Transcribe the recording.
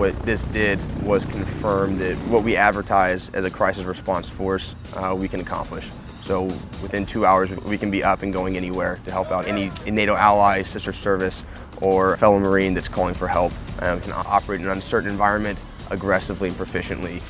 what this did was confirm that what we advertise as a crisis response force, uh, we can accomplish. So within two hours, we can be up and going anywhere to help out any NATO ally, sister service, or fellow Marine that's calling for help. Um, can operate in an uncertain environment aggressively and proficiently